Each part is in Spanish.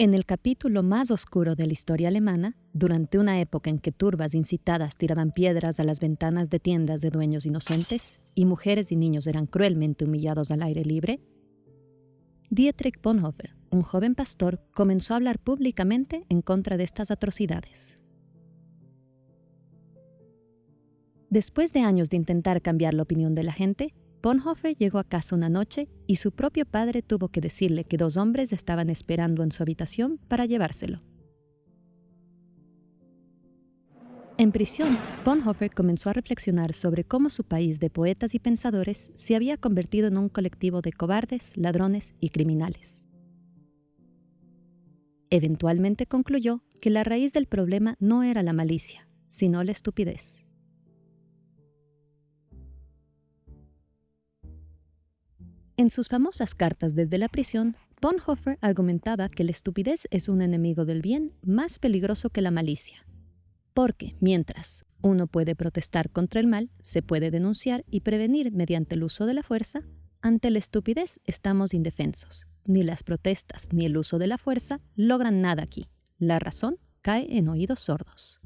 En el capítulo más oscuro de la historia alemana, durante una época en que turbas incitadas tiraban piedras a las ventanas de tiendas de dueños inocentes y mujeres y niños eran cruelmente humillados al aire libre, Dietrich Bonhoeffer, un joven pastor, comenzó a hablar públicamente en contra de estas atrocidades. Después de años de intentar cambiar la opinión de la gente, Bonhoeffer llegó a casa una noche y su propio padre tuvo que decirle que dos hombres estaban esperando en su habitación para llevárselo. En prisión, Bonhoeffer comenzó a reflexionar sobre cómo su país de poetas y pensadores se había convertido en un colectivo de cobardes, ladrones y criminales. Eventualmente concluyó que la raíz del problema no era la malicia, sino la estupidez. En sus famosas cartas desde la prisión, Bonhoeffer argumentaba que la estupidez es un enemigo del bien más peligroso que la malicia. Porque, mientras uno puede protestar contra el mal, se puede denunciar y prevenir mediante el uso de la fuerza, ante la estupidez estamos indefensos. Ni las protestas ni el uso de la fuerza logran nada aquí. La razón cae en oídos sordos.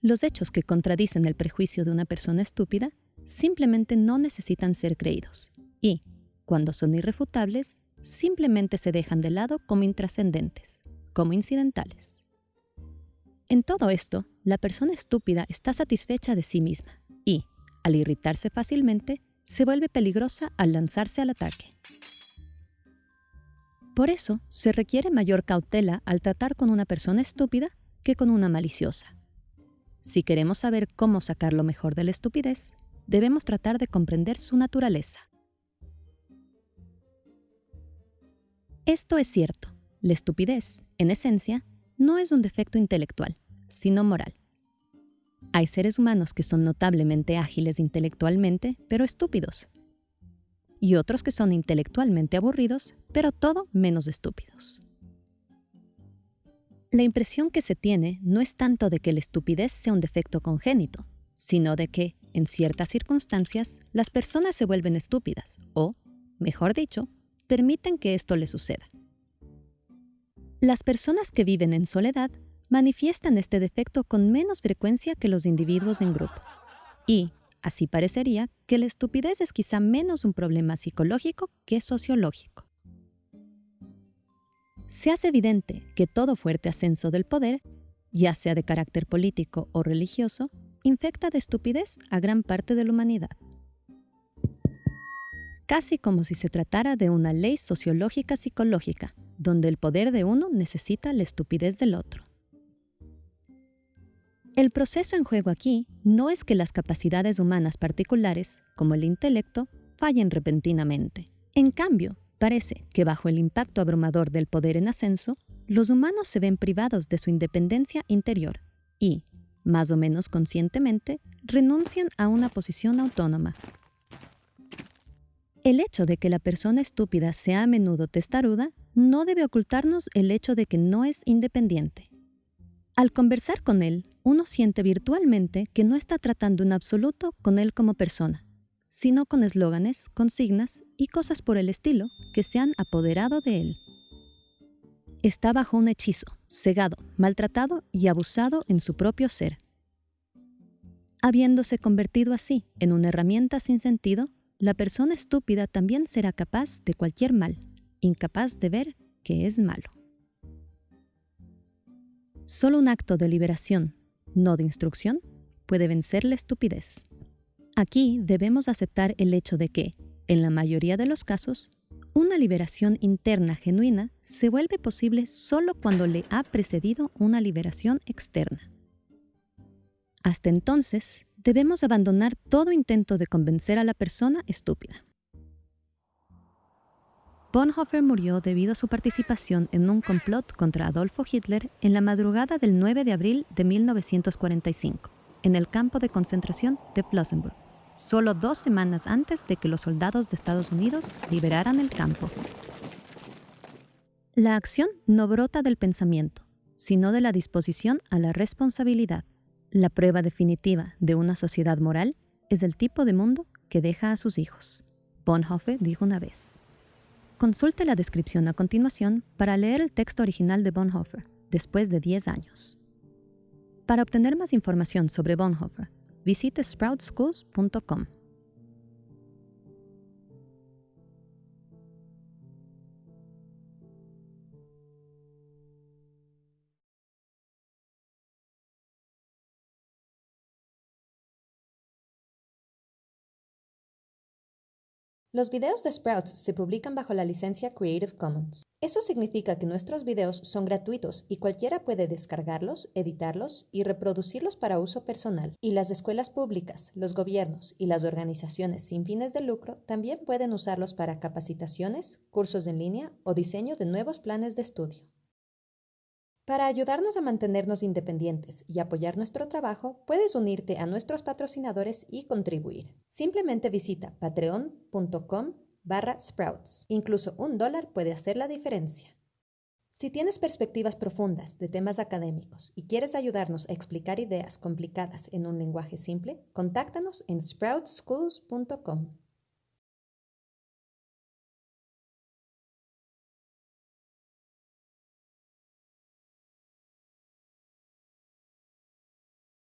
Los hechos que contradicen el prejuicio de una persona estúpida simplemente no necesitan ser creídos y, cuando son irrefutables, simplemente se dejan de lado como intrascendentes, como incidentales. En todo esto, la persona estúpida está satisfecha de sí misma y, al irritarse fácilmente, se vuelve peligrosa al lanzarse al ataque. Por eso, se requiere mayor cautela al tratar con una persona estúpida que con una maliciosa. Si queremos saber cómo sacar lo mejor de la estupidez, debemos tratar de comprender su naturaleza. Esto es cierto. La estupidez, en esencia, no es un defecto intelectual, sino moral. Hay seres humanos que son notablemente ágiles intelectualmente, pero estúpidos. Y otros que son intelectualmente aburridos, pero todo menos estúpidos. La impresión que se tiene no es tanto de que la estupidez sea un defecto congénito, sino de que, en ciertas circunstancias, las personas se vuelven estúpidas o, mejor dicho, permiten que esto les suceda. Las personas que viven en soledad manifiestan este defecto con menos frecuencia que los individuos en grupo. Y, así parecería, que la estupidez es quizá menos un problema psicológico que sociológico. Se hace evidente que todo fuerte ascenso del poder, ya sea de carácter político o religioso, infecta de estupidez a gran parte de la humanidad. Casi como si se tratara de una ley sociológica psicológica, donde el poder de uno necesita la estupidez del otro. El proceso en juego aquí no es que las capacidades humanas particulares, como el intelecto, fallen repentinamente. En cambio, parece que bajo el impacto abrumador del poder en ascenso, los humanos se ven privados de su independencia interior y, más o menos conscientemente, renuncian a una posición autónoma. El hecho de que la persona estúpida sea a menudo testaruda no debe ocultarnos el hecho de que no es independiente. Al conversar con él, uno siente virtualmente que no está tratando en absoluto con él como persona, sino con eslóganes, consignas y cosas por el estilo que se han apoderado de él está bajo un hechizo, cegado, maltratado y abusado en su propio ser. Habiéndose convertido así en una herramienta sin sentido, la persona estúpida también será capaz de cualquier mal, incapaz de ver que es malo. Solo un acto de liberación, no de instrucción, puede vencer la estupidez. Aquí debemos aceptar el hecho de que, en la mayoría de los casos, una liberación interna genuina se vuelve posible solo cuando le ha precedido una liberación externa. Hasta entonces, debemos abandonar todo intento de convencer a la persona estúpida. Bonhoeffer murió debido a su participación en un complot contra Adolfo Hitler en la madrugada del 9 de abril de 1945, en el campo de concentración de Flossenburg solo dos semanas antes de que los soldados de Estados Unidos liberaran el campo. La acción no brota del pensamiento, sino de la disposición a la responsabilidad. La prueba definitiva de una sociedad moral es el tipo de mundo que deja a sus hijos. Bonhoeffer dijo una vez. Consulte la descripción a continuación para leer el texto original de Bonhoeffer, después de 10 años. Para obtener más información sobre Bonhoeffer, visite sproutschools.com. Los videos de Sprouts se publican bajo la licencia Creative Commons. Eso significa que nuestros videos son gratuitos y cualquiera puede descargarlos, editarlos y reproducirlos para uso personal. Y las escuelas públicas, los gobiernos y las organizaciones sin fines de lucro también pueden usarlos para capacitaciones, cursos en línea o diseño de nuevos planes de estudio. Para ayudarnos a mantenernos independientes y apoyar nuestro trabajo, puedes unirte a nuestros patrocinadores y contribuir. Simplemente visita patreon.com barra sprouts. Incluso un dólar puede hacer la diferencia. Si tienes perspectivas profundas de temas académicos y quieres ayudarnos a explicar ideas complicadas en un lenguaje simple, contáctanos en sproutsschools.com.